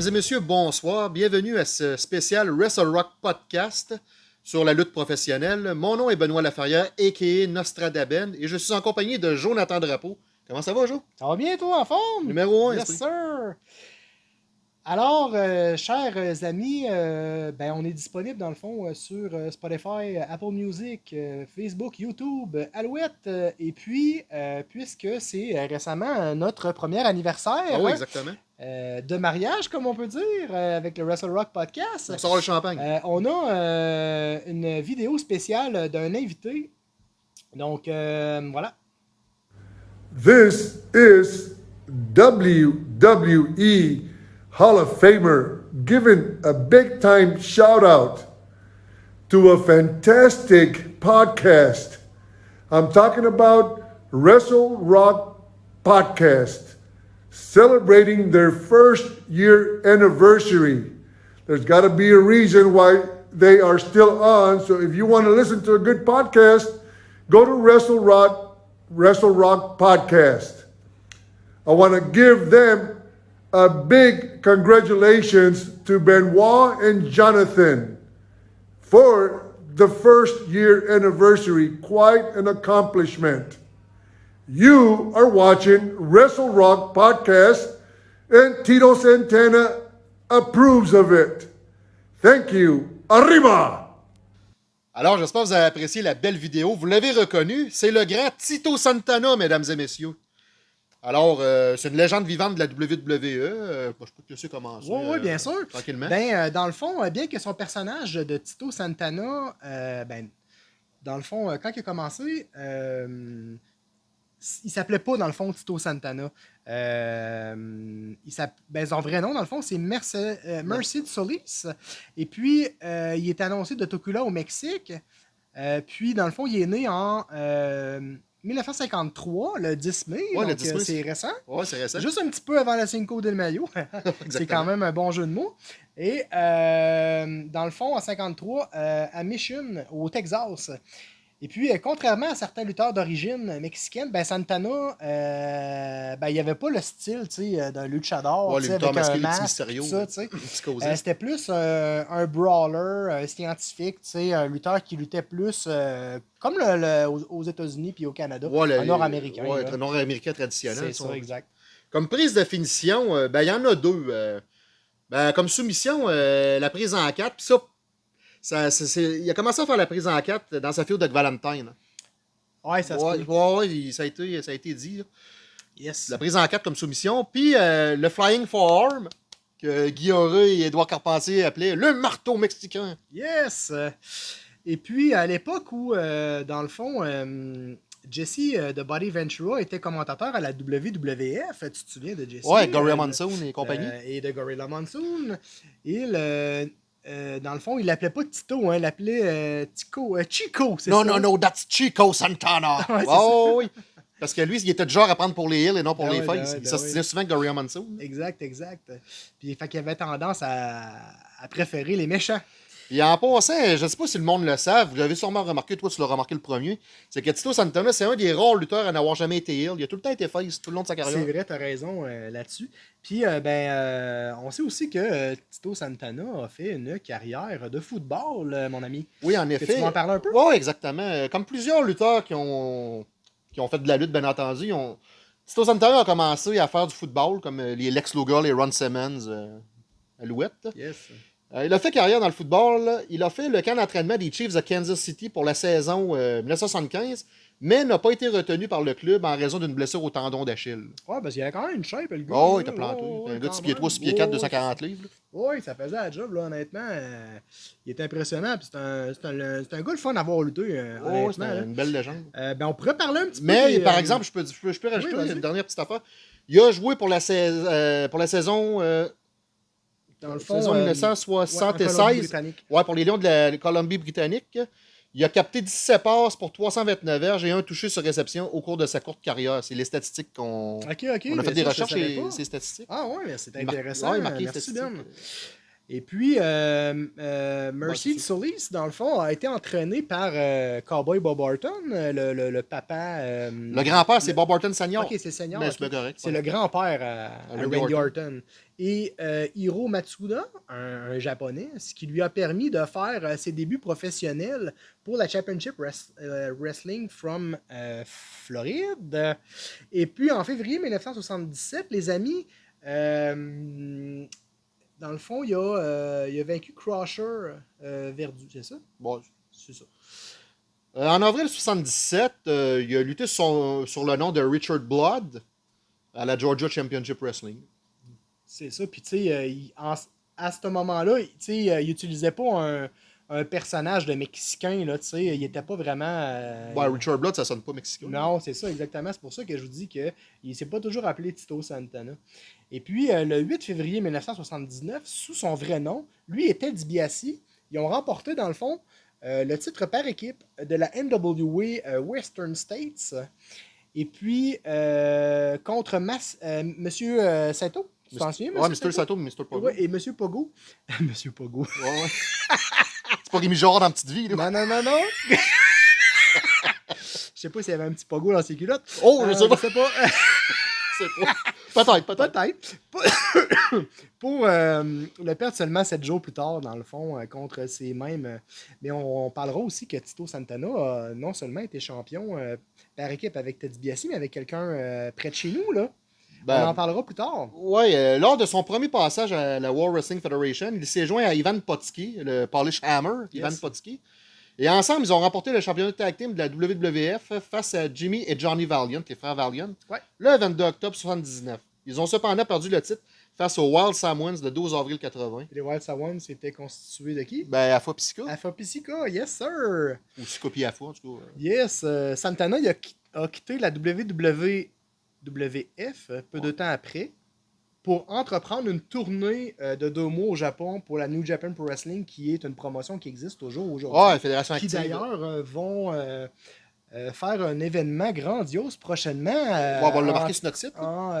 Mesdames et messieurs, bonsoir. Bienvenue à ce spécial Wrestle Rock Podcast sur la lutte professionnelle. Mon nom est Benoît Laferrière, a.k.a. Nostradaben, et je suis en compagnie de Jonathan Drapeau. Comment ça va, Jo? Ça va bien, toi, en forme? Numéro 1, Yes, sir! Alors, euh, chers amis, euh, ben, on est disponible dans le fond euh, sur euh, Spotify, Apple Music, euh, Facebook, YouTube, euh, Alouette. euh, et puis, euh, puisque c'est euh, récemment euh, notre premier anniversaire oui, hein, exactement. Euh, de mariage, comme on peut dire, euh, avec le Wrestle Rock Podcast, On sort le champagne. euh, on a euh, une vidéo spéciale d'un invité. Donc, euh, voilà. This is WWE Hall of Famer giving a big time shout out to a fantastic podcast. I'm talking about Wrestle Rock Podcast celebrating their first year anniversary. There's got to be a reason why they are still on. So if you want to listen to a good podcast, go to Wrestle Rock, Wrestle Rock Podcast. I want to give them a big congratulations to Benoit and Jonathan for the first year anniversary. Quite an accomplishment. You are watching Wrestle Rock Podcast, and Tito Santana approves of it. Thank you. Arriba! Alors, j'espère que vous avez apprécié la belle vidéo. Vous l'avez reconnu, c'est le grand Tito Santana, mesdames et messieurs. Alors, euh, c'est une légende vivante de la WWE. Euh, je peux te laisser commencer. Oui, oui, euh, bien sûr. Tranquillement. Ben, euh, dans le fond, euh, bien que son personnage de Tito Santana, euh, ben, dans le fond, euh, quand il a commencé, euh, il s'appelait pas, dans le fond, Tito Santana. Euh, il ben, son vrai nom, dans le fond, c'est Merce- euh, Mercy de Solis. Et puis, euh, il est annoncé de Tocula au Mexique. Euh, puis, dans le fond, il est né en euh, 1953, le 10 mai. Ouais, le donc, 10 mai, c'est récent. Ouais, c'est récent. Juste un petit peu avant la Cinco del Mayo. c'est quand même un bon jeu de mots. Et dans le fond, en 53, euh, à Mission, au Texas. Et puis, euh, contrairement à certains lutteurs d'origine mexicaine, ben Santana, euh, ben, il n'y avait pas le style euh, d'un luchador, Ouais, avec un masque. Euh, C'était plus euh, un brawler, un scientifique, tu sais, un lutteur qui luttait plus comme le, le- aux, États-Unis puis au Canada, Ouais, le- un nord-américain. Ouais, un nord-américain traditionnel. C'est ça. ça, exact. Comme prise de finition, ben, il y en a deux. Ben, comme soumission, la prise en 4. Puis ça, ça il a commencé à faire la prise en 4 dans sa field avec Valentine. Ouais, ça se Ouais, peut. ouais, ouais, il- ça, a été, ça a été dit. là. Yes. La prise en 4 comme soumission. Puis euh, le Flying Forearm, que Guy et Edouard Carpentier appelaient le marteau mexicain. Yes! Et puis, à l'époque où, euh, dans le fond, euh, Jesse de Body Ventura était commentateur à la WWF, tu te souviens de Jesse? Ouais, Gorilla Monsoon et compagnie. et de Gorilla Monsoon. Il, euh, dans le fond, il l'appelait pas Tito, hein, il l'appelait euh, Tico, euh, Chico, c'est non, ça? non, non, that's Chico Santana. Ouais, oh, oui. Parce que lui, il était du genre à prendre pour les heels et non pour Ah les ouais, faces. ben il ben s'ostinait ouais. souvent avec Gorilla Monsoon. Exact, exact. Puis, fait qu'il avait tendance à, à préférer les méchants. Et en passant, je ne sais pas si le monde le savent, vous l'avez sûrement remarqué, toi tu l'as remarqué le premier, c'est que Tito Santana, c'est un des rares lutteurs à n'avoir jamais été heel. Il a tout le temps été face tout le long de sa C'est carrière. vrai, t'as raison euh, là-dessus. Puis, euh, ben, euh, on sait aussi que Tito Santana a fait une carrière de football, mon ami. Oui, en effet. tu m'en parles un peu? Oui, exactement. Comme plusieurs lutteurs qui ont, qui ont fait de la lutte, bien entendu, ils ont... Tito Santana a commencé à faire du football, comme les Lex Luger, les Ron Simmons, Alouette. Yes. Euh, il a fait carrière dans le football. Il a fait le camp d'entraînement des Chiefs de Kansas City pour la saison euh, 1975, mais n'a pas été retenu par le club en raison d'une blessure au tendon d'Achille. Ouais, parce qu'il y avait quand même une shape, le gars. Oh, il était planté. Ouais, un gars de quand 6 pieds même. 3, 6 pieds 4, Ouais, 240 livres. Oui, ça faisait la job, là, honnêtement. euh, il était impressionnant. C'est un, un, un gars le fun à avoir lutté, euh, Oh, c'est là. une belle légende. Euh, ben, on pourrait parler un petit peu. Mais, par euh, exemple, je peux, je peux, je peux rajouter une dernière petite affaire. Il a joué pour la, euh, pour la saison, euh, dans le fond, saison euh, ouais, en 1976. Colombie-Britannique. Ouais, pour les Lions de la Colombie-Britannique. Il a capté 17 passes pour 329 verges et un touché sur réception au cours de sa courte carrière. C'est les statistiques qu'on on a fait des ça, recherches et ces statistiques. Ah ouais, mais c'est Il mar- intéressant. ouais, Merci, statistiques. Ben. Et puis, euh, euh, Mercy Solis, dans le fond, a été entraîné par euh, Cowboy Bob Orton, euh, le, le- le papa. Le grand-père, c'est Bob Orton Senior. Ok, c'est Senior. C'est correct. Le grand-père à, à Randy Orton. Orton. Et Hiro Matsuda, un, un japonais, ce qui lui a permis de faire ses débuts professionnels pour la Championship Wres- Wrestling from Floride. Et puis en février 1977, les amis, euh, dans le fond, il a, euh, il a vaincu Crusher euh, Verdu, c'est ça? Bon, C'est ça. Euh, en avril 77, euh, il a lutté sur, sur le nom de Richard Blood à la Georgia Championship Wrestling. C'est ça. Puis, tu sais, à ce moment-là, il- tu sais, euh, il utilisait pas un, un personnage de Mexicain, là, tu sais. Il était pas vraiment... Ouais, Richard Blood, ça sonne pas mexicain. Non, c'est ça, exactement. C'est pour ça que je vous dis qu'il ne s'est pas toujours appelé Tito Santana. Et puis, euh, le 8 février 1979, sous son vrai nom, lui était DiBiase. Ils ont remporté, dans le fond, euh, le titre par équipe de la NWA euh, Western States. Et puis, euh, contre Mas, Monsieur Sato. Tu t'en souviens, Ouais, Monsieur. Sato? Pogo. Ouais, et Monsieur Pogo. Monsieur Pogo. Ouais, ouais. c'est pas Rémi Girard dans Petite Vie, là. Non, non, non, non. Je sais pas s'il y avait un petit Pogo dans ses culottes. Oh, je sais pas. Je sais pas. Je sais pas. Peut-être, peut-être. Peut-être. Pour euh, le perdre seulement sept jours plus tard, dans le fond, euh, contre ces mêmes. euh, mais on, on parlera aussi que Tito Santana a non seulement été champion par équipe avec Ted DiBiase, mais avec quelqu'un près de chez nous. Là. Ben, on en parlera plus tard. Euh, lors de son premier passage à la World Wrestling Federation, il s'est joint à Ivan Potsky, le Polish Hammer, Ivan. Potsky. Et ensemble, ils ont remporté le championnat de tag team de la WWF face à Jimmy et Johnny Valiant, les frères Valiant, Ouais. le 22 octobre 1979. Ils ont cependant perdu le titre face aux Wild Samoans le 12 avril 80. Les Wild Sawans c'était constitué de qui? Ben, Afa Psycho, Alpha Psica, yes sir. ou Psycho puis Afa, en tout cas. Yes, euh, Santana il a, qui- a quitté la WWF peu de temps après pour entreprendre une tournée euh, de deux mois au Japon pour la New Japan Pro Wrestling, qui est une promotion qui existe toujours aujourd'hui. Ah, Fédération qui d'ailleurs euh, vont euh, faire un événement grandiose prochainement. Ouais, on va le en- marquer sur notre site. en,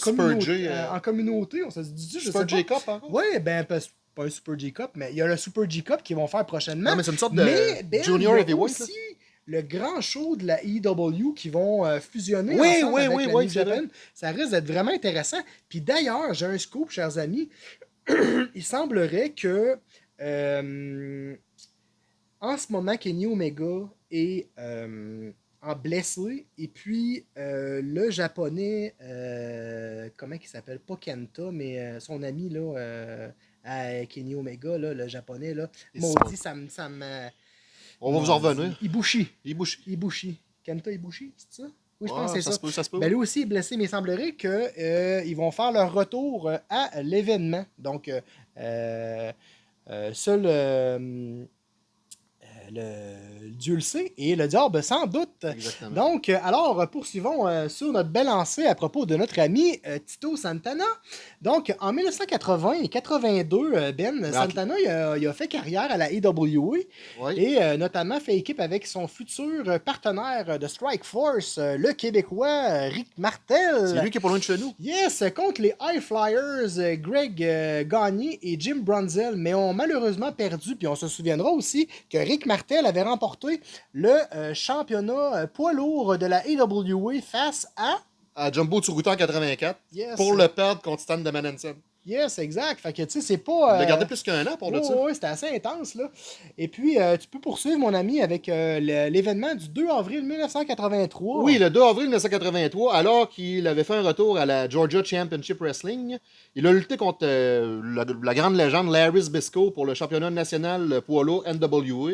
communauté, J, en communauté, on se dit, je Super sais pas. J Cup, encore? Oui, ben, pas, pas un Super G Cup, mais il y a le Super G Cup qu'ils vont faire prochainement. Non, mais c'est une sorte de Mais, Ben, Junior Heavyweight. aussi le grand show de la EW qui vont euh, fusionner Oui, ensemble oui, avec oui, la New. Japan. Ça risque d'être vraiment intéressant. Puis d'ailleurs, j'ai un scoop, chers amis. il semblerait que euh, en ce moment, Kenny Omega est euh, en blessé. Et puis, le japonais, comment il s'appelle? Pas Kenta, mais son ami, là, à Kenny Omega, là, le japonais, là, maudit, ça me. On va vous en revenir. Ibushi. Il bouge. Ibushi. Kenta Ibushi, c'est ça? Oui, je pense que c'est ça. ça. se peut, ça se peut. Ben, lui aussi est blessé, mais il semblerait qu'ils vont faire leur retour euh, à l'événement. Donc, euh, euh, euh, seul euh, euh, le Dieu le sait et le diable sans doute. Exactement. Donc, euh, alors, poursuivons euh, sur notre belle lancée à propos de notre ami euh, Tito Santana. Donc, en 1980 et 82, euh, Ben Santana il a, il a fait carrière à la AWA Ouais. et euh, notamment fait équipe avec son futur partenaire de Strike Force, le Québécois Rick Martel. C'est lui qui est pas loin de chez nous. Yes, contre les High Flyers, Greg Gagné et Jim Brunzel, mais ont malheureusement perdu. Puis on se souviendra aussi que Rick Martel avait remporté le euh, championnat euh, poids lourd de la AWA face à. À Jumbo Tsuruta en 84. Yes, Pour le perdre contre Stan de Manensen. Yes, exact. Fait que tu sais, c'est Il pas. euh, gardé plus qu'un an pour le ça. ouais, c'était assez intense, là. Et puis, euh, tu peux poursuivre, mon ami, avec euh, l'événement du 2 avril 1983. Oui, le 2 avril 1983, alors qu'il avait fait un retour à la Georgia Championship Wrestling, il a lutté contre la, la grande légende Larry Zbysko pour le championnat national poids lourd NWA.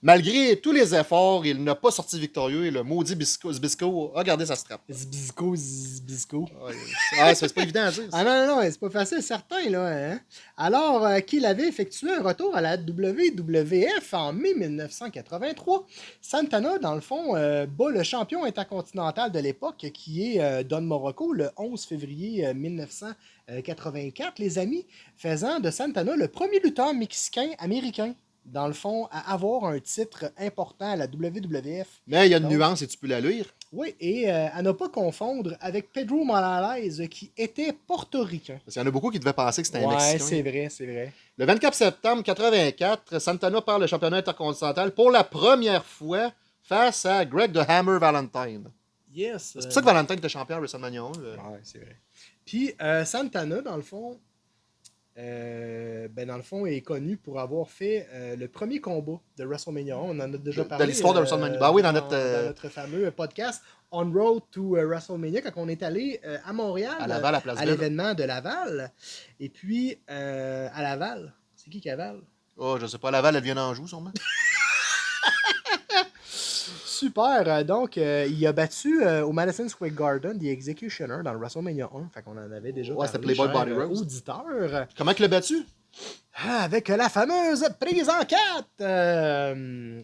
Malgré tous les efforts, il n'a pas sorti victorieux et le maudit Bisco- Zbysko a gardé sa strap. Zbizko. Ouais, Ah, c'est pas évident à dire. Ah non, non, non, c'est pas facile, certain, là. Hein? Alors euh, qu'il avait effectué un retour à la WWF en mai 1983, Santana, dans le fond, euh, bat le champion intercontinental de l'époque, qui est euh, Don Morocco, le 11 février euh, 1984, les amis, faisant de Santana le premier lutteur mexicain américain dans le fond, à avoir un titre important à la WWF. Mais il y a une Donc- nuance et tu peux la lire. Oui, et euh, à ne pas confondre avec Pedro Morales, qui était portoricain. Parce qu'il y en a beaucoup qui devaient penser que c'était un Ouais, Mexicain. c'est vrai, c'est vrai. Le 24 septembre 84, Santana perd le championnat intercontinental pour la première fois face à Greg the Hammer Valentine. Yes. C'est pour ça que Valentine était champion à WrestleMania 1. euh. Ouais, c'est vrai. Puis euh, Santana, dans le fond, euh, ben, dans le fond, est connu pour avoir fait euh, le premier combat de WrestleMania. 1. On en a déjà De- de parlé. l'histoire de WrestleMania. Ben oui, dans notre, euh, dans notre fameux podcast On Road to euh, WrestleMania, quand on est allé euh, à Montréal, À l'événement de Laval. Et puis, euh, à Laval, c'est qui qui Laval? Oh, je sais pas, Laval, elle vient d'Anjou, sûrement. Super. euh, donc, euh, il a battu euh, au Madison Square Garden The Executioner dans le WrestleMania 1. Fait qu'on en avait déjà Ouais, c'était parlé, Playboy Body Roast. auditeur. Comment il l'a battu? Ah, avec la fameuse prise en 4.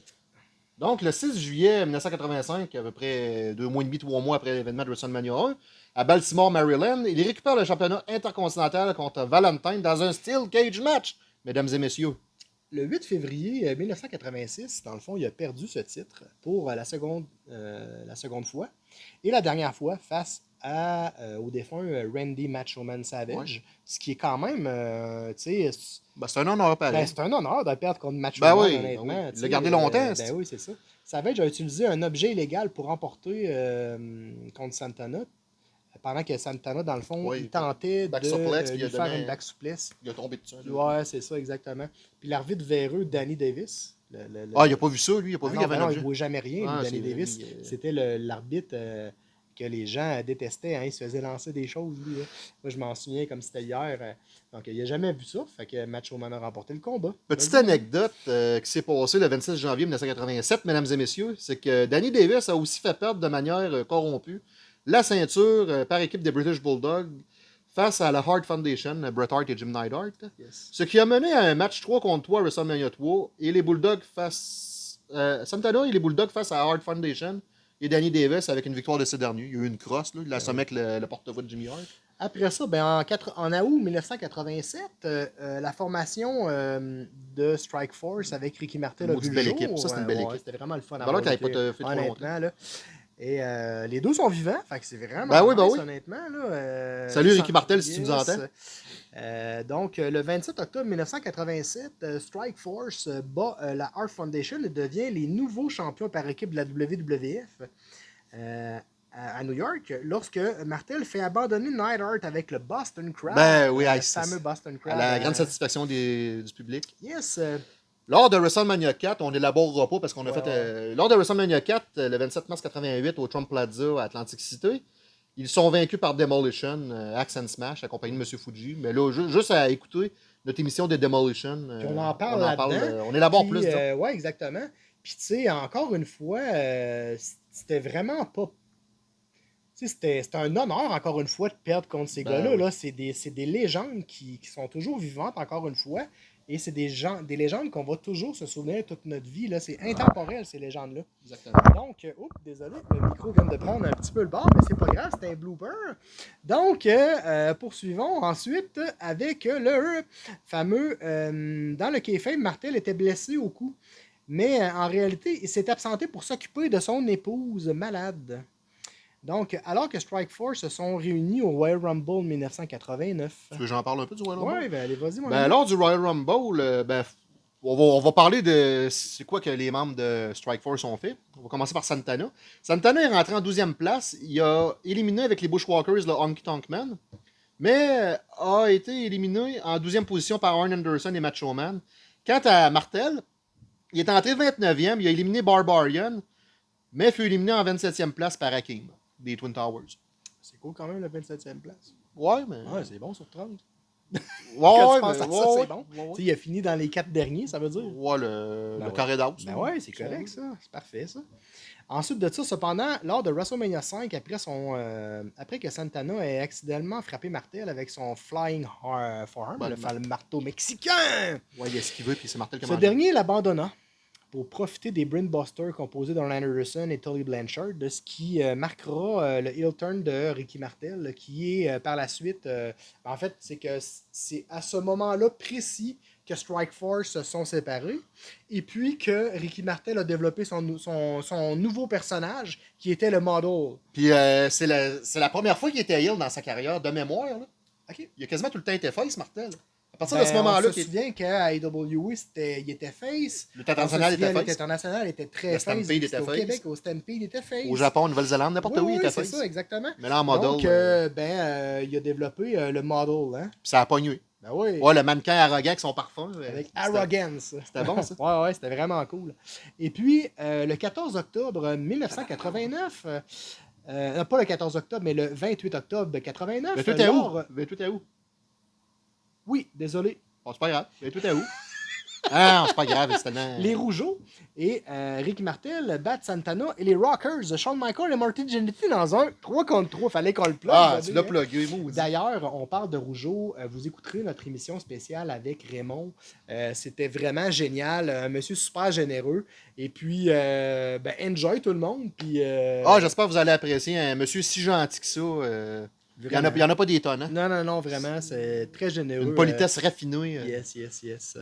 Donc, le 6 juillet 1985, à peu près deux mois et demi, trois mois après l'événement de WrestleMania 1, à Baltimore, Maryland, il récupère le championnat intercontinental contre Valentine dans un Steel Cage match, mesdames et messieurs. Le 8 février euh, 1986, dans le fond, il a perdu ce titre pour euh, la seconde, euh, la seconde fois. Et la dernière fois face à, euh, au défunt euh, Randy Machoman Savage. Ce qui est quand même, euh, tu sais, c'est- Ben, c'est un honneur pareil. ben, c'est un honneur de perdre contre Machoman, Ben oui, honnêtement. ben oui. tu Il sais, l'a gardé longtemps, euh, ben oui, c'est ça. Savage a utilisé un objet illégal pour remporter euh, contre Santana. Pendant que Santana, dans le fond, Oui, il tentait back de suplex, euh, il lui faire donné- une back suplex. Il a tombé dessus. Ouais, c'est ça, exactement. Puis l'arbitre véreux, Danny Davis. le- le- le- Ah, il a pas vu ça, lui? Il a pas Ah vu qu'il avait ben non, il objet? ne voit jamais rien, Ah, lui, Danny Davis. euh, C'était l'arbitre euh, que les gens détestaient. hein. Il se faisait lancer des choses, lui. hein. Moi, je m'en souviens comme c'était hier. Donc, il n'a jamais vu ça. Fait que Macho Man a remporté le combat. Petite anecdote euh, qui s'est passée le 26 janvier 1987, mesdames et messieurs, c'est que Danny Davis a aussi fait perdre de manière corrompue la ceinture euh, par équipe des British Bulldogs face à la Hart Foundation, Bret Hart et Jim Neidhart. Yes. Ce qui a mené à un match 3 contre 3 à WrestleMania 3 et les Bulldogs face. euh, Santana et les Bulldogs face à Hart Foundation et Danny Davis avec une victoire de ces derniers. Il y a eu une crosse, là, il assommait avec le, le porte-voix de Jimmy Hart. Après ça, ben, en, août 1987, euh, euh, la formation euh, de Strike Force avec Ricky Martel a vu le belle jour. équipe. Ça, c'est une belle Ouais, équipe. C'était vraiment le fun. à Alors qu'elle pas fait trop longtemps. Honnêtement, là. Et euh, les deux sont vivants, fait que c'est vraiment Ben oui, ben nice, oui. honnêtement. Là, euh, Salut, Ricky Martel, si tu nous entends. Euh, donc, le 27 octobre 1987, euh, Strike Force bat la Art Foundation et devient les nouveaux champions par équipe de la WWF à, à New York lorsque Martel fait abandonner Neidhart avec le Boston Crab. Ben oui, le fameux Boston À Crab. la euh, grande satisfaction des- du public. Yes. Lors de WrestleMania 4, on n'élaborera pas parce qu'on a Ouais, fait. euh, lors de WrestleMania 4, euh, le 27 mars 88, au Trump Plaza à Atlantic City, ils sont vaincus par Demolition, euh, Axe and Smash, accompagné de M. Fuji. Mais là, ju- juste à écouter notre émission des Demolition, euh, on en parle on, là-dedans. euh, on élabore Puis, plus. ouais, exactement. Puis, tu sais, encore une fois, c'était vraiment pas. Tu sais, c'était un honneur, encore une fois, de perdre contre ces Ben gars-là. oui. Là. C'est des, légendes qui, qui sont toujours vivantes, encore une fois. Et c'est des, gens, des légendes qu'on va toujours se souvenir toute notre vie. là. C'est intemporel, ces légendes-là. Exactement. Donc, euh, oups, désolé, le micro vient de prendre un petit peu le bord, mais c'est pas grave, c'est un blooper. Donc, euh, euh, poursuivons ensuite avec le fameux. euh, dans le kayfabe, Martel était blessé au cou, mais en réalité, il s'est absenté pour s'occuper de son épouse malade. Donc, alors que Strike Force se sont réunis au Royal Rumble 1989. Tu veux que j'en parle un peu du Royal Rumble? Ouais, ben allez, vas-y, mon Ben, ami. lors du Royal Rumble, euh, ben, f- on, va, on va parler de c'est quoi que les membres de Strike Force ont fait. On va commencer par Santana. Santana est rentré en 12e place. Il a éliminé avec les Bushwalkers le Honky Tonk Man, mais euh, a été éliminé en 12e position par Arn Anderson et Macho Man. Quant à Martel, il est entré 29e, il a éliminé Barbarian, mais fut éliminé en 27e place par Hakim des Twin Towers. C'est cool quand même, la 27e place. Ouais, mais. Ouais, c'est bon sur 30. ouais, mais- à ça, ouais, c'est bon. ouais, ouais. Il a fini dans les quatre derniers, ça veut dire. Ouais, le, Ben le ouais. carré d'as. Ben ouais, c'est correct ça. C'est parfait ça. Ensuite de ça, cependant, lors de WrestleMania 5, après, son, euh, après que Santana ait accidentellement frappé Martel avec son Flying Forearm, Ben, le, le le marteau mexicain, Ouais, il a esquivé, puis c'est Martel qui a ce mangé. dernier l'abandonna pour profiter des Brainbusters composés d'Arn Anderson et Tully Blanchard, de ce qui euh, marquera euh, le heel turn de Ricky Martel, qui est euh, par la suite. en fait, c'est que c'est à ce moment-là précis que Strike Force se sont séparés. Et puis que Ricky Martel a développé son, son, son nouveau personnage qui était le model. Puis c'est la, la première fois qu'il était heel dans sa carrière, de mémoire. Là. Ok. Il a quasiment tout le temps été face, Martel. À partir de Ben, ce moment-là, on se qu'il- souvient qu'à AEW, c'était- il était face. le international On se était face. Était très Le face. Était Au face. Québec, au Stampede, il était face. Au Japon, Nouvelle-Zélande, n'importe Oui, où, il oui, était c'est face. ça, exactement. Mais là, en model, Donc, euh, ben, euh, il a développé euh, le model, hein? puis ça a pogné. Ben oui. Ouais, le mannequin arrogant avec son parfum. Avec Arrogance. C'était bon, ça. ouais, ouais, c'était vraiment cool. Et puis, le 14 octobre 1989, euh, euh, non, pas le 14 octobre, mais le 28 octobre de 89. Mais tout est où? lors- Mais tout est où? Oui, désolé. Bon, c'est pas grave. Mais tout est où? Ah, c'est pas grave, tellement. Les Rougeaux et euh, Ricky Martel battent Santana et les Rockers, Shawn Michaels et Martin Jannetty dans un 3 contre 3. Fallait qu'on le plug. Ah, tu l'as hein. plugué. D'ailleurs, on parle de Rougeau. euh, Vous écouterez notre émission spéciale avec Raymond. Euh, C'était vraiment génial. Un monsieur super généreux. Et puis, euh, ben, enjoy tout le monde. Puis, Ah, j'espère que vous allez apprécier un monsieur si gentil que ça. Euh, Il n'y en, a- en pas des tonnes. hein? Non, non, non, vraiment. C'est très généreux. Une politesse raffinée. euh, euh. yes, yes, yes.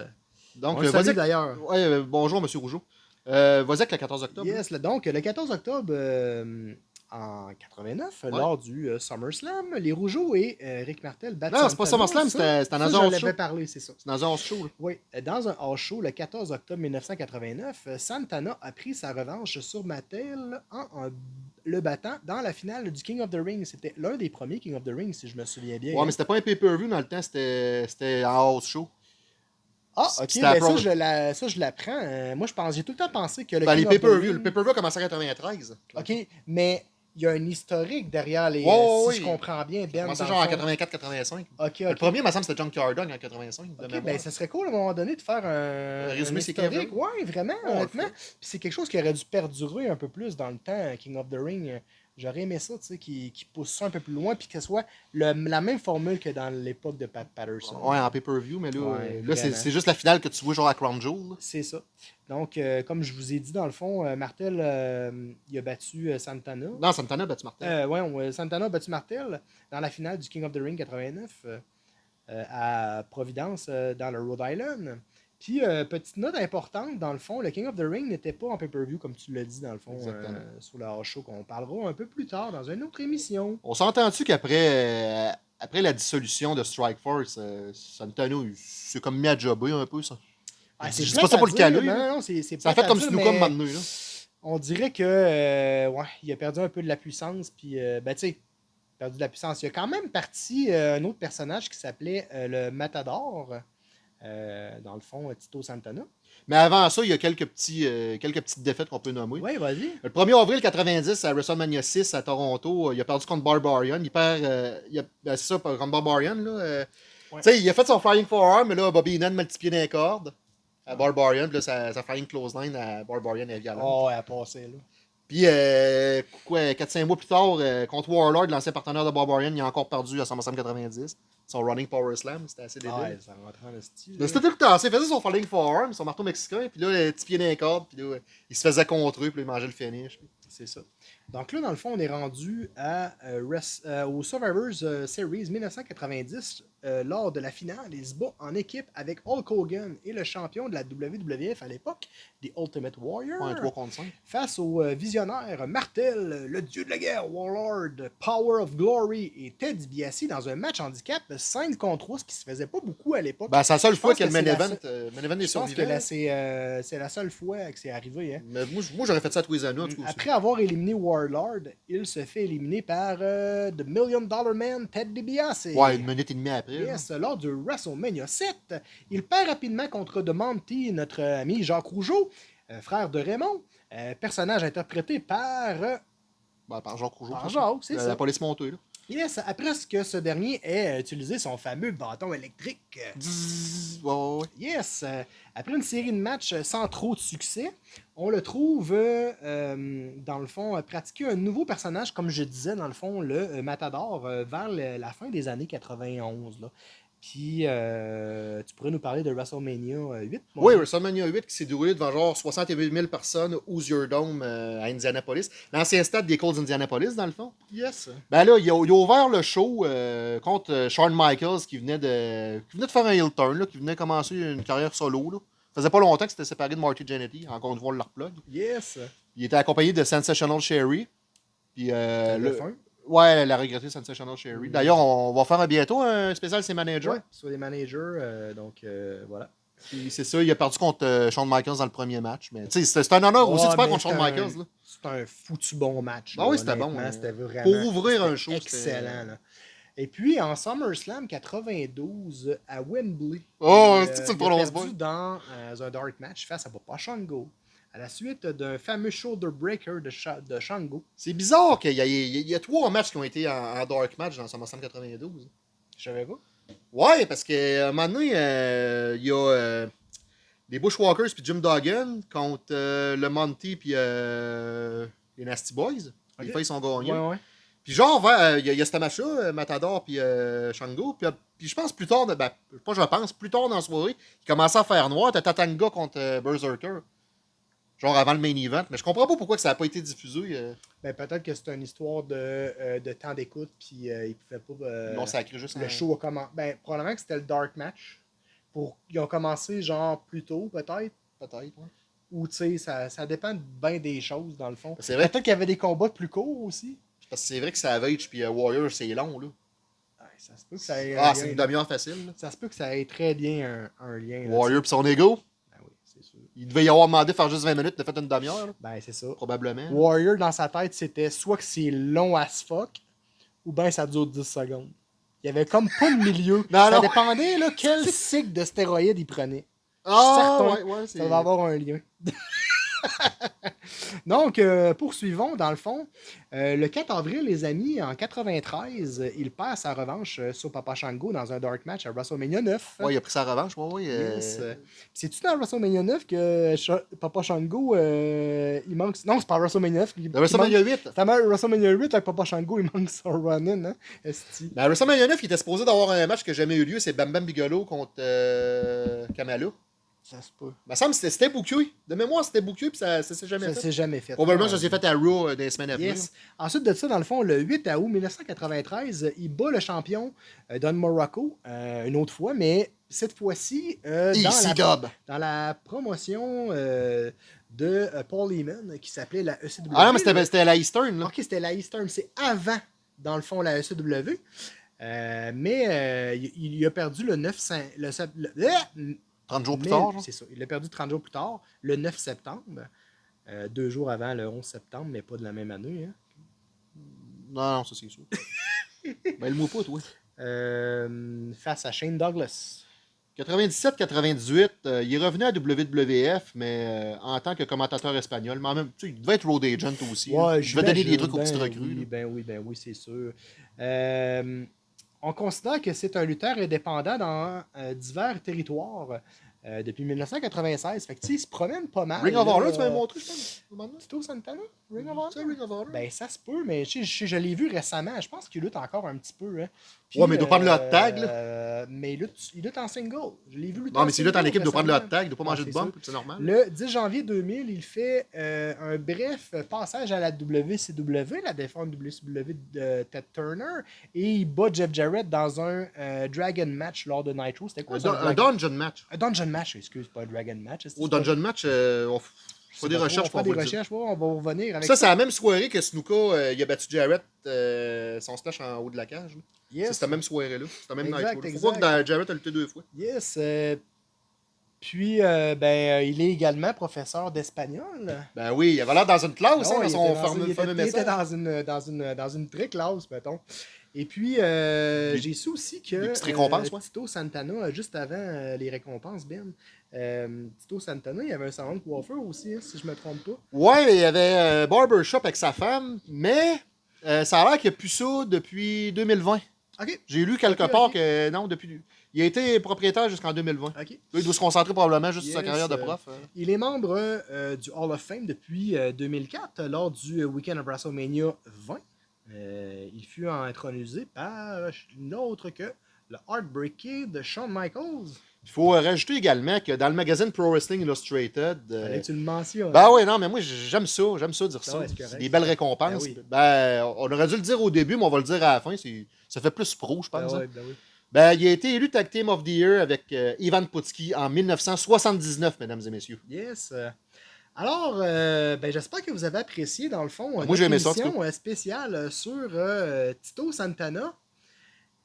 Donc, euh, salue vas-y. d'ailleurs. Ouais, euh, bonjour, monsieur Rougeau. Euh, vas-y avec le 14 octobre. Yes, là, donc le 14 octobre euh, en 89, lors du euh, SummerSlam, les Rougeaux et euh, Rick Martel battent Non, c'est pas. SummerSlam, dans un house show. parlé, c'est ça. C'est dans un house show. là. Oui, euh, dans un hors show le 14 octobre 1989, euh, Santana a pris sa revanche sur Mattel en, en le battant dans la finale du King of the Ring. C'était l'un des premiers King of the Ring, si je me souviens bien. Ouais, mais c'était pas un pay-per-view dans le temps, c'était en house show. ah, ok, à ça, je la- ça, je l'apprends. Euh, moi, je pense, j'ai tout le temps pensé que le Ben, King les pay-per-view. Ring- Le pay-per-view a commencé en 93. OK, mais il y a un historique derrière les. Euh, ouais, si je comprends bien, Ben. Commencé dans genre en le fond. 84-85. OK, Le OK. premier, il me semble, c'était John Cardone en 85. de Ok, mémoire. ben, ça serait cool à un moment donné de faire un, Un résumé, c'est historique. Ouais, vraiment, on le honnêtement. Puis c'est quelque chose qui aurait dû perdurer un peu plus dans le temps, King of the Ring. J'aurais aimé ça, tu sais, qui, qui pousse ça un peu plus loin, puis que ce soit le- la même formule que dans l'époque de Pat Patterson. Ouais, en pay-per-view, mais là, Ouais, là c'est juste la finale que tu vois genre à Crown Jewel. C'est ça. Donc, euh, comme je vous ai dit, dans le fond, euh, Martel, euh, il a battu Santana. Non, Santana a battu Martin. Euh, ouais, Santana a battu Martel dans la finale du King of the Ring 89 euh, euh, à Providence, dans le Rhode Island. Puis, euh, petite note importante, dans le fond, le King of the Ring n'était pas en pay-per-view, comme tu l'as dit, dans le fond, euh, sur le House Show, qu'on parlera un peu plus tard dans une autre émission. On s'entend-tu qu'après euh, après la dissolution de Strike Force, Santana, il- c'est comme mis à jobber un peu, ça. Ah, c'est pas ça pour le caler, Non, c'est Ça a fait comme Snookum maintenant, là. On dirait que, ouais, il a perdu un peu de la puissance, puis, ben, tu sais, perdu de la puissance. Il y a quand même parti un autre personnage qui s'appelait le Matador, euh, dans le fond, euh, Tito Santana. Mais avant ça, il y a quelques, petits, euh, quelques petites défaites qu'on peut nommer. Ouais, vas-y. Le 1er avril 90, à WrestleMania 6 à Toronto, il a perdu contre Barbarian. Il perd. euh, ben, c'est ça, contre Barbarian. Là, Ouais. Tu sais, il a fait son Flying Forearm, mais là, Bobby Heenan multiplié d'un corde à Barbarian. Puis là, sa, sa Flying Clothesline à Barbarian est violente. Oh, elle a passé, là. Puis, quoi, 4-5 mois plus tard, contre Warlord, l'ancien partenaire de Barbarian, il a encore perdu à SummerSlam 90. Son Running Power Slam, c'était assez débile. Ouais, ça rentre en style. C'était tout le temps. Il faisait son Falling Forearm, son marteau mexicain, puis là, le petit pied d'un corde, puis là, il se faisait contrer, puis là, il mangeait le finish. C'est ça. Donc là, dans le fond, on est rendu à, euh, euh, au Survivors euh, Series 1990. euh, lors de la finale, il se bat en équipe avec Hulk Hogan et le champion de la WWF à l'époque, The Ultimate Warrior. Ouais, 3 contre 5. face au visionnaire Martel, le dieu de la guerre, Warlord, Power of Glory et Ted DiBiase dans un match handicap 5 contre 3, ce qui se faisait pas beaucoup à l'époque. Ben, c'est la seule fois que le main event, main event est Je pense que survivant. là, c'est la seule fois que c'est arrivé. Hein. Mais moi, j'aurais fait ça à tous les aussi. Après avoir éliminé Warlord, il se fait éliminer par euh, The Million Dollar Man, Ted DiBiase. Ouais, une minute et demie après. là. Yes, lors du WrestleMania 7, il perd rapidement contre The Monty, notre ami Jacques Rougeau, euh, frère de Raymond, euh, personnage interprété par Ben, par Jacques Rougeau. Par. Jacques, c'est ça. La police montée, là. Yes, après ce que ce dernier ait utilisé son fameux bâton électrique. Ouais. Yes, après une série de matchs sans trop de succès, on le trouve, euh, euh, dans le fond, euh, pratiquer un nouveau personnage, comme je disais, dans le fond, le euh, Matador, vers le- la fin des années 91. là. Puis, euh, tu pourrais nous parler de WrestleMania euh, 8. mon Oui? WrestleMania 8 qui s'est déroulé devant genre 68 000 personnes au Hoosier Dome euh, à Indianapolis. L'ancien stade des Colts d'Indianapolis, dans le fond. Yes. Ben là, il a, il a ouvert le show euh, contre Shawn Michaels qui venait de qui venait de faire un heel turn, là, qui venait commencer une carrière solo. Là. Ça faisait pas longtemps que c'était séparé de Marty Jannetty. Encore une fois, on le replug. Yes. Il était accompagné de Sensational Sherry. Puis, euh, le. Ouais, la regrettée Sensational Sherry. D'ailleurs, on va faire bientôt un spécial ses managers. Ouais, sur les managers. euh, donc, euh, voilà. C'est ça, il a perdu contre euh, Shawn Michaels dans le premier match. Mais tu sais, c'est un honneur aussi de faire contre Shawn Michaels. C'est un foutu bon match. Ah oui, c'était bon, hein. C'était vraiment. Pour ouvrir un show, c'était c'était- Excellent. Là. Et puis, en SummerSlam 92 à Wembley. Oh, euh, tu perdu dans euh, un dark match face à Papa Shango. À la suite d'un fameux shoulder breaker de, Sha- de Shango. C'est bizarre qu'il y, y y a trois matchs qui ont été en, en dark match dans SummerSlam 92. Je savais pas. Ouais, parce qu'à un moment donné, euh, il y a euh, les Bushwalkers puis Jim Duggan contre euh, le Monty puis euh, les Nasty Boys. Les Ok. filles sont gagnés. Ouais, ouais. Puis genre, euh, il y, a- y a ce match-là, euh, Matador puis euh, Shango. Puis, puis je pense plus tard, ben, pas je pense, plus tard dans la soirée, il commençait à faire noir. T'as Tatanga contre euh, Berserker. Genre avant le main event. Mais je comprends pas pourquoi que ça n'a pas été diffusé. Ben, peut-être que c'est une histoire de, de temps d'écoute, puis ils pouvaient pas. ils l'ont sacré juste le show a commencé. Ben, probablement que c'était le dark match. Pour... Ils ont commencé genre plus tôt, peut-être. Peut-être, ouais. Ou tu sais, ça, ça dépend bien des choses, dans le fond. C'est vrai. Peut-être qu'il y avait des combats plus courts aussi. Parce que c'est vrai que Savage puis euh, Warrior, c'est long, là. Ça se peut que ça ait. Ah, c'est une demi-heure facile. là. Ça se peut que ça ait très bien un, un lien. Warrior puis son ego? Ben oui, c'est sûr. Il devait y avoir demandé de faire juste 20 minutes, de fait une demi-heure, là, Ben, c'est ça. probablement. Warrior, dans sa tête, c'était soit que c'est long as fuck, ou bien ça dure 10 secondes. Il y avait comme pas de milieu. Non, ça non. dépendait là, quel cycle de stéroïdes il prenait. Ah, certain. ouais, ouais, c'est... Ça va avoir un lien. Donc, euh, poursuivons, dans le fond. Euh, le 4 avril, les amis, en 93, euh, il perd sa revanche euh, sur Papa Shango dans un dark match à WrestleMania 9. Ouais, il a pris sa revanche, ouais, ouais. euh, Yes. C'est-tu dans WrestleMania 9 que Papa Shango, euh, il manque... Non, c'est pas WrestleMania 9. il- Dans WrestleMania 8. C'est WrestleMania 8 avec Papa Shango, il manque son run-in, hein? Ben, à WrestleMania 9, il était supposé d'avoir un match qui n'a jamais eu lieu, c'est Bam Bam Bigelow contre euh, Kamala. Ça se peut. Il me semble que c'était- booké. De mémoire, c'était booké, puis ça, ça s'est jamais Ça fait. s'est jamais fait. Probablement, Non. ça s'est fait à Raw euh, des semaines à venir. Yes. Ensuite de ça, dans le fond, le 8 août 1993, il bat le champion euh, Don Morocco euh, une autre fois, mais cette fois-ci euh, dans, la, dans la promotion euh, de euh, Paul Heyman qui s'appelait la ECW. Ah non, mais c'était à la Eastern, là. Ok, c'était la Eastern, c'est avant, dans le fond, la ECW. Euh, mais euh, il, il a perdu le 9 cent- le, sept- le- euh, 30 jours plus mais- tard. C'est ça. Il l'a perdu 30 jours plus tard, le 9 septembre. Euh, deux jours avant le 11 septembre, mais pas de la même année. hein. Non, non, ça c'est sûr. ben, le mot pas, toi. Euh, face à Shane Douglas. 97-98, euh, il est revenu à WWF, mais euh, en tant que commentateur espagnol. Mais en même tu sais, il devait être road agent aussi. il devait donner des trucs aux petites Ben recrues. Oui, ben oui, ben oui, c'est sûr. Euh, on considère que c'est un lutteur indépendant dans euh, divers territoires euh, depuis 1996. Fait que, tu sais, il se promène pas mal. Ring of là, Honor, tu m'avais montré, je pense. Tito Santana? Ring of Honor? Ring of Honor. Ben, ça se peut, mais je, je, je l'ai vu récemment. Je pense qu'il lutte encore un petit peu. Hein. Puis, Ouais, mais il doit prendre le hot tag, là. euh, mais il lutte, il lutte en single. Je l'ai vu lutter non, mais s'il lutte en équipe, il doit prendre le hot tag, il doit pas manger de ça. c'est normal. Le 10 janvier 2000, il fait euh, un bref passage à la WCW, la défense WCW de Ted Turner, et il bat Jeff Jarrett dans un euh, Dragon match lors de Nitro. C'était quoi Un, dungeon match. un dungeon match, excuse, pas Dragon match. Au dungeon match, euh, on fait des recherches on pour fait des recherches, on va revenir avec Ça, c'est la même soirée que Snuka, euh, il a battu Jarrett, euh, son splash en haut de la cage. C'est cette même soirée-là. C'est la même exact. voir que Jarrett a lutté deux fois. Yes. euh, puis, euh, ben, euh, il est également professeur d'espagnol. Ben oui, il avait l'air dans une classe, Ah hein, ouais, dans il son fameux, une- il était- dans une, dans une, dans une très classe, mettons. Et puis, euh, j'ai su aussi que euh. Tito Santana, euh, juste avant euh, les récompenses, Ben, Tito Santana, il y avait un salon de coiffeur aussi, hein, si je me trompe pas. Ouais, il y avait Barbershop avec sa femme, mais ça a l'air qu'il n'y a plus ça depuis 2020. OK. J'ai lu quelque part que non, depuis. Il a été propriétaire jusqu'en 2020. Là, OK. il doit se concentrer probablement juste sur sa carrière de prof. euh. Il est membre du Hall of Fame depuis euh, 2004, euh, lors du Weekend of WrestleMania 20. Euh, il fut intronisé par euh, nul autre que le Heartbreaker de Shawn Michaels. Il faut euh, rajouter également que dans le magazine Pro Wrestling Illustrated. euh, tu le mentionnes. ben oui, non, mais moi j'aime ça, j'aime ça dire Ah ça. c'est des belles récompenses. Ben oui. Ben, on aurait dû le dire au début, mais on va le dire à la fin. Ça fait plus pro, je Ben pense. hein. ouais, ben oui. Ben, il a été élu Tag Team of the Year avec euh, Ivan Putski en 1979, mesdames et messieurs. Yes. Alors, euh, ben, j'espère que vous avez apprécié, dans le fond, Moi, notre émission euh, spéciale euh, sur euh, Tito Santana.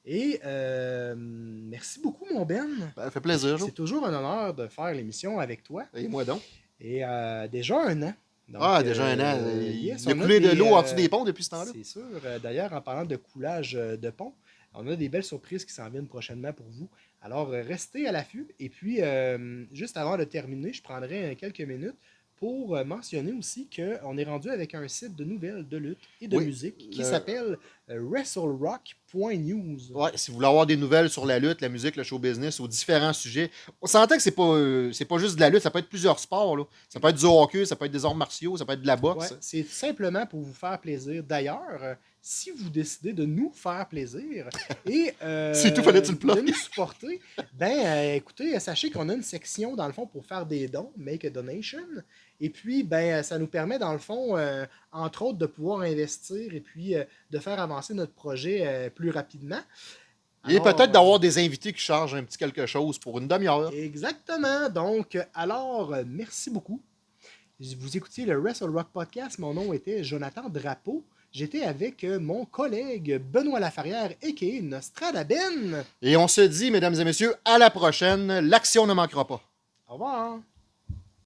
Et euh, merci beaucoup, mon Ben. Ben, ça fait plaisir. C'est toujours un honneur de faire l'émission avec toi. Et moi donc? Et euh, un an. Donc, ah, déjà un an. il yes, il a coulé de l'eau en dessous des ponts depuis ce temps-là. C'est sûr. D'ailleurs, en parlant de coulage de pont, on a des belles surprises qui s'en viennent prochainement pour vous. Alors, restez à l'affût. Et puis, juste avant de terminer, je prendrai quelques minutes pour euh, mentionner aussi qu'on est rendu avec un site de nouvelles, de lutte et de Oui, musique qui le- s'appelle euh, WrestleRock.news. Ouais, si vous voulez avoir des nouvelles sur la lutte, la musique, le show business, aux différents sujets, on s'entend que c'est pas, euh, c'est pas juste de la lutte, ça peut être plusieurs sports. Là. Ça peut être du hockey, ça peut être des arts martiaux, ça peut être de la boxe. Ouais, c'est simplement pour vous faire plaisir. D'ailleurs, euh, si vous décidez de nous faire plaisir et euh, tout, plugger? de nous supporter, ben écoutez, sachez qu'on a une section dans le fond pour faire des dons, make a donation. Et puis, ben, ça nous permet, dans le fond, euh, entre autres, de pouvoir investir et puis euh, de faire avancer notre projet euh, plus rapidement. Et peut-être euh, d'avoir des invités qui chargent un petit quelque chose pour une demi-heure. Exactement. Donc, euh, alors, euh, merci beaucoup. Vous écoutiez le Wrestle Rock Podcast. Mon nom était Jonathan Drapeau. J'étais avec euh, mon collègue Benoît Lafarrière, a.k.a. Nostradaben. Et on se dit, mesdames et messieurs, à la prochaine. L'action ne manquera pas. Au revoir.